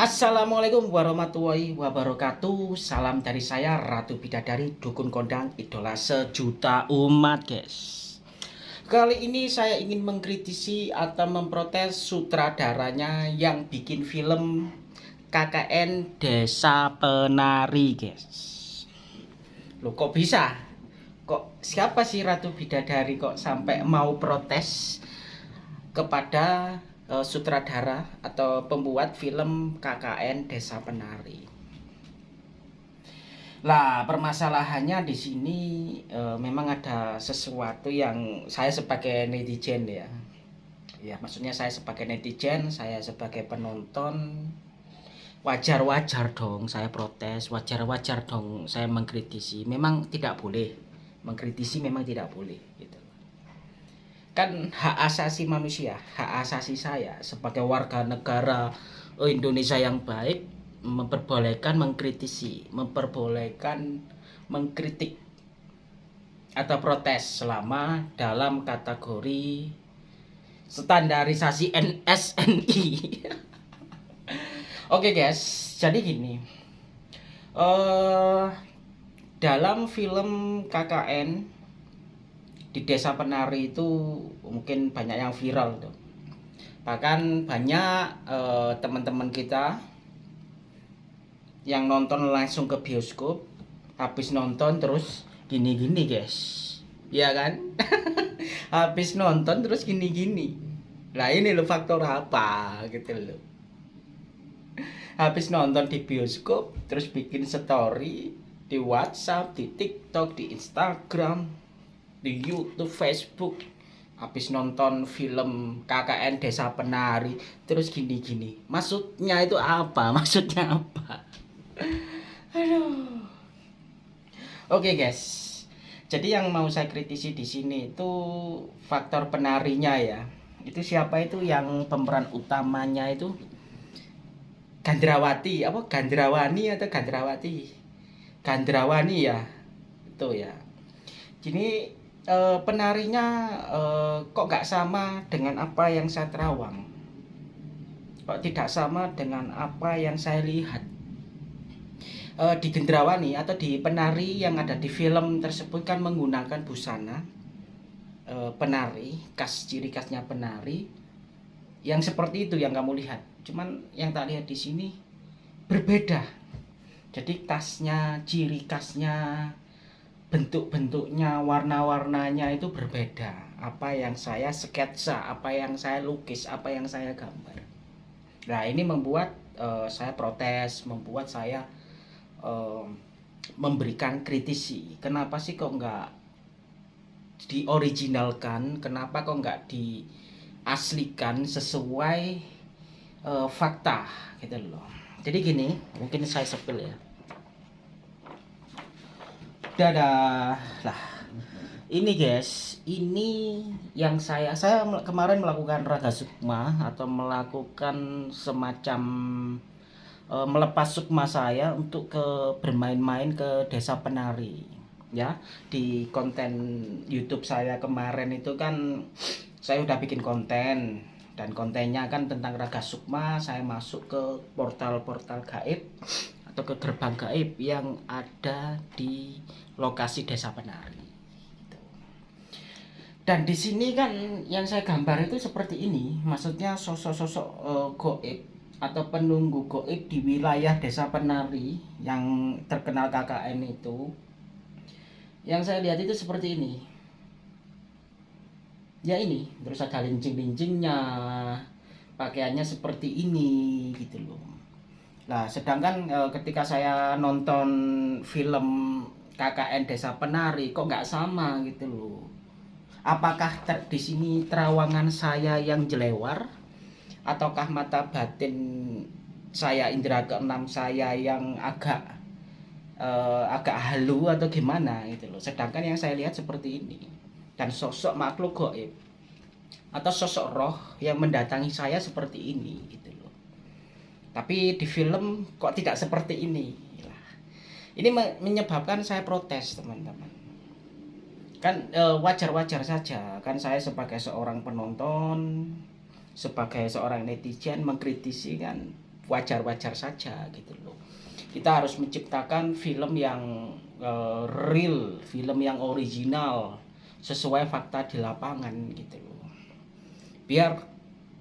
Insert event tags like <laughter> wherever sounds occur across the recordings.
Assalamualaikum warahmatullahi wabarakatuh. Salam dari saya Ratu Bidadari Dukun Kondang Idola sejuta umat guys. Kali ini saya ingin mengkritisi atau memprotes sutradaranya yang bikin film KKN Desa Penari guys. Loh kok bisa? Kok siapa sih Ratu Bidadari kok sampai mau protes kepada uh, sutradara atau pembuat film KKN Desa Penari. Lah, permasalahannya di sini uh, memang ada sesuatu yang saya sebagai netizen ya. Ya, maksudnya saya sebagai netizen, saya sebagai penonton wajar-wajar dong saya protes, wajar-wajar dong saya mengkritisi. Memang tidak boleh mengkritisi memang tidak boleh gitu kan hak asasi manusia, hak asasi saya sebagai warga negara Indonesia yang baik memperbolehkan mengkritisi, memperbolehkan mengkritik atau protes selama dalam kategori standarisasi NSNI. <laughs> Oke okay guys, jadi gini. Uh, dalam film KKN di desa penari itu mungkin banyak yang viral tuh bahkan banyak eh, teman-teman kita yang nonton langsung ke bioskop habis nonton terus gini-gini guys. Ya kan? <laughs> Habis nonton terus gini-gini. Lah ini lo faktor apa? Gitu loh. Habis nonton di bioskop terus bikin story di WhatsApp, di TikTok, di Instagram di YouTube, Facebook habis nonton film KKN Desa Penari terus gini-gini. Maksudnya itu apa? <laughs> Maksudnya apa? Aduh. Oke okay, guys. Jadi yang mau saya kritisi di sini itu faktor penarinya ya. Itu siapa itu? Yang pemeran utamanya itu Gandrawati. Apa? Gandrawani atau Gandrawati? Gandrawani ya. Itu ya. Jadi e, penarinya e, kok nggak sama dengan apa yang saya terawang? Kok tidak sama dengan apa yang saya lihat? E, di Gendrawani atau di penari yang ada di film tersebut kan menggunakan busana e, penari khas ciri khasnya penari yang seperti itu yang kamu lihat. Cuman yang tak lihat di sini berbeda. Jadi khasnya ciri khasnya bentuk-bentuknya, warna-warnanya itu berbeda. Apa yang saya sketsa, apa yang saya lukis, apa yang saya gambar. Nah, ini membuat uh, saya protes, membuat saya uh, memberikan kritisi. Kenapa sih kok nggak dioriginalkan? Kenapa kok nggak diaslikan sesuai uh, fakta gitu loh. Jadi gini, mungkin saya sepil ya dadah. Lah ini guys ini yang saya saya kemarin melakukan raga sukma atau melakukan semacam e, melepas sukma saya untuk ke bermain-main ke desa penari ya. Di konten YouTube saya kemarin itu kan saya udah bikin konten dan kontennya kan tentang raga sukma. Saya masuk ke portal-portal gaib ke gerbang gaib yang ada di lokasi desa penari. Gitu. dan di sini kan yang saya gambar itu seperti ini. Maksudnya sosok-sosok uh, goib atau penunggu goib di wilayah desa penari yang terkenal KKN itu. Yang saya lihat itu seperti ini. Ya ini terus ada lincing-lincingnya pakaiannya seperti ini gitu loh Nah, sedangkan e, ketika saya nonton film KKN Desa Penari kok nggak sama gitu loh. Apakah ter, di sini terawangan saya yang jelewar ataukah mata batin saya indera keenam saya yang agak e, agak halu atau gimana gitu loh. Sedangkan yang saya lihat seperti ini dan sosok makhluk goib atau sosok roh yang mendatangi saya seperti ini gitu tapi di film kok tidak seperti ini. Ini menyebabkan saya protes teman-teman. Kan e, wajar-wajar saja. Kan saya sebagai seorang penonton sebagai seorang netizen mengkritisi kan wajar-wajar saja gitu loh. Kita harus menciptakan film yang uh, real film yang original sesuai fakta di lapangan gitu loh. Biar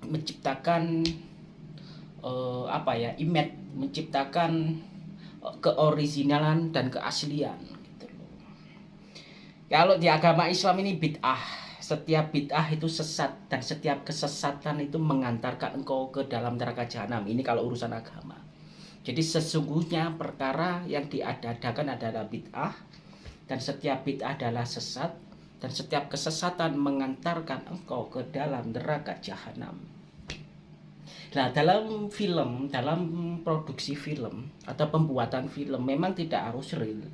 menciptakan uh, apa ya image menciptakan uh, keoriginalan dan keaslian gitu loh kalau di agama Islam ini bid'ah setiap bid'ah itu sesat dan setiap kesesatan itu mengantarkan engkau ke dalam neraka jahanam. Ini kalau urusan agama. Jadi sesungguhnya perkara yang diadakan adalah bid'ah dan setiap bid'ah adalah sesat dan setiap kesesatan mengantarkan engkau ke dalam neraka jahanam. Nah, dalam film, dalam produksi film atau pembuatan film memang tidak harus real.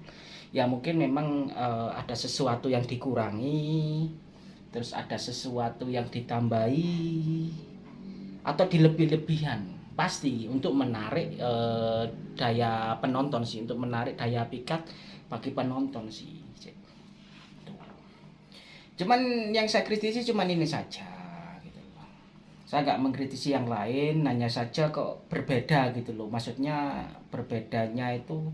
Ya mungkin memang uh, ada sesuatu yang dikurangi, terus ada sesuatu yang ditambahi atau dilebih-lebihan. Pasti untuk menarik e, daya penonton sih untuk menarik daya pikat bagi penonton sih cuman yang saya kritisi cuman ini saja saya nggak mengkritisi yang lain hanya saja kok berbeda gitu loh. Maksudnya berbedanya itu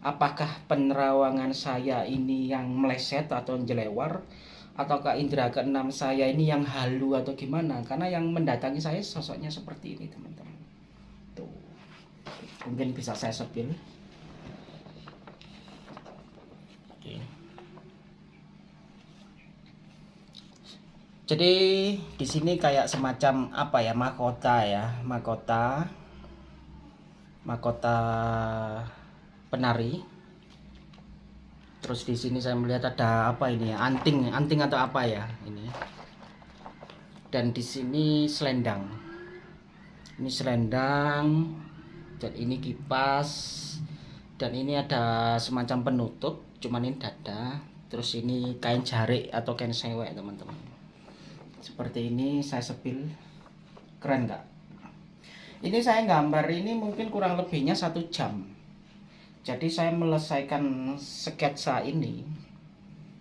apakah penerawangan saya ini yang meleset atau jelewar ataukah indera keenam saya ini yang halu atau gimana? Karena yang mendatangi saya sosoknya seperti ini teman-teman. Tuh mungkin bisa saya sepil Oke. Jadi di sini kayak semacam apa ya mahkota ya mahkota mahkota penari. Terus di sini saya melihat ada apa ini ya anting anting atau apa ya ini. Dan di sini selendang. Ini selendang dan ini kipas dan ini ada semacam penutup cuman ini dada. Terus ini kain jarik atau kain sewek teman-teman seperti ini saya sepil. Keren nggak? Ini saya gambar ini mungkin kurang lebihnya satu jam. Jadi saya melesaikan sketsa ini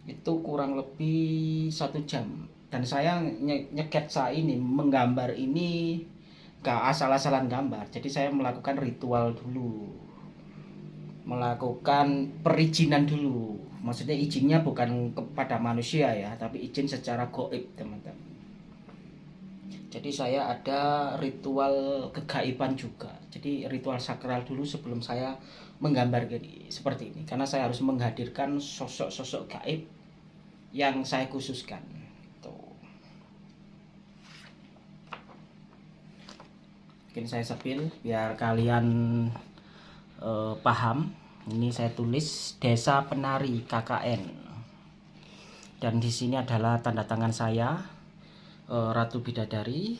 itu kurang lebih satu jam. Dan saya nyeketsa ini menggambar ini gak asal-asalan gambar. Jadi saya melakukan ritual dulu. Melakukan perizinan dulu. Maksudnya izinnya bukan kepada manusia ya tapi izin secara goib teman-teman jadi saya ada ritual kegaiban juga. Jadi ritual sakral dulu sebelum saya menggambar gini seperti ini. Karena saya harus menghadirkan sosok-sosok gaib yang saya khususkan. Tuh mungkin saya sepil biar kalian uh, paham. Ini saya tulis desa penari KKN dan di sini adalah tanda tangan saya Ratu Bidadari.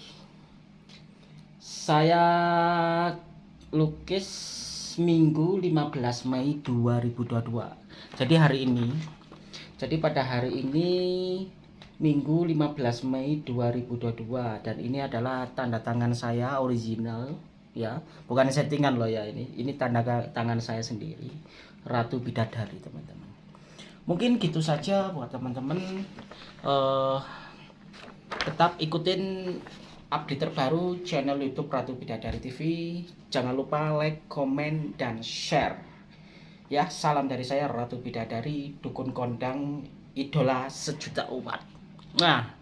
Saya lukis Minggu 15 Mei 2022 jadi hari ini jadi pada hari ini Minggu 15 Mei 2022 dan ini adalah tanda tangan saya original ya. Bukan settingan loh ya ini. Ini tanda tangan saya sendiri. Ratu Bidadari teman-teman. Mungkin gitu saja buat teman-teman. Uh, tetap ikutin update terbaru channel YouTube Ratu Bidadari TV. Jangan lupa like, komen, dan share. Ya, salam dari saya Ratu Bidadari, dukun kondang, idola sejuta umat. Nah,